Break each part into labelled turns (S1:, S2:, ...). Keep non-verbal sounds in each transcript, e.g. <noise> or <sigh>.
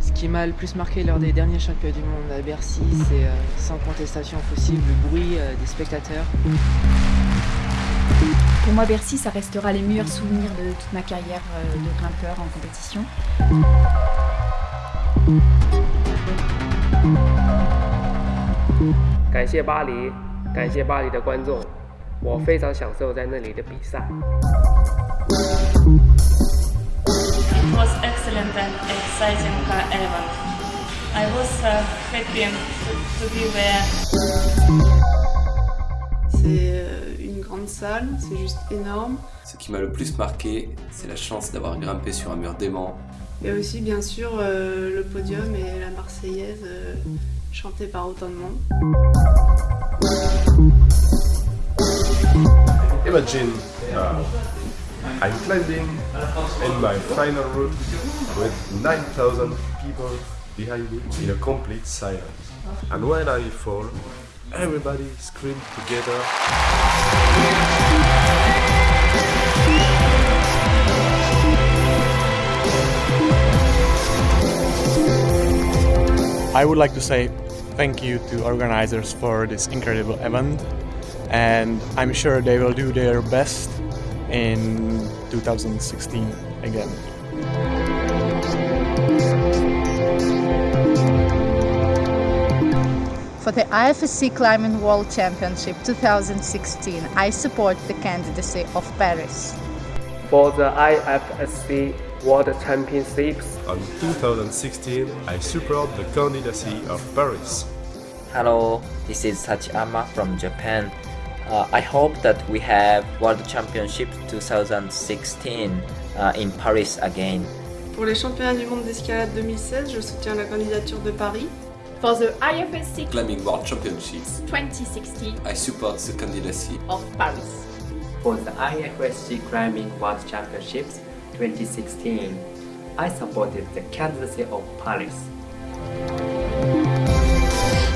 S1: Ce qui m'a le plus marqué lors des derniers championnats du monde à Bercy, c'est euh, sans contestation possible le bruit euh, des spectateurs.
S2: Pour moi, Bercy, ça restera les meilleurs souvenirs de toute ma carrière euh, de grimpeur en compétition.
S3: 我非常享受在那里的比赛。
S4: It was excellent and exciting uh, event. I was uh, happy to, to be there.
S5: C'est euh, une grande salle, c'est juste énorme.
S6: Ce qui m'a le plus marqué, c'est la chance d'avoir grimpé sur un mur d'aimant.
S5: Et aussi, bien sûr, euh, le podium et la Marseillaise euh, chantée par autant de monde.
S7: Imagine uh, I'm climbing in my final route with 9,000 people behind me in a complete silence. And when I fall, everybody screams together.
S8: I would like to say thank you to organizers for this incredible event and I'm sure they will do their best in 2016 again.
S9: For the IFSC Climbing World Championship 2016, I support the candidacy of Paris.
S3: For the IFSC World Championships
S7: On 2016, I support the candidacy of Paris.
S10: Hello, this is Tachiyama from Japan. Uh, I hope that we have World Championship 2016 uh, in Paris again.
S5: Pour les championnats du monde d'escalade 2016, je soutiens la candidature de Paris.
S11: For the IFSC
S6: Climbing World Championships,
S11: 2016
S6: I support the candidacy
S11: of Paris.
S12: For the IFSC Climbing World Championships 2016, I supported the candidacy of Paris.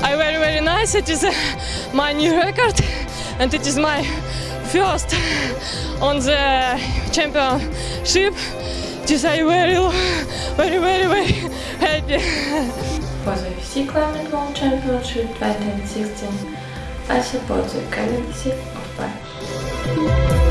S4: I very very nice. It is uh, <laughs> my new record, and it is my first on the championship. Just I very very very very happy.
S13: For the FC Climbing World Championship 2016, I support the candidacy of Paris.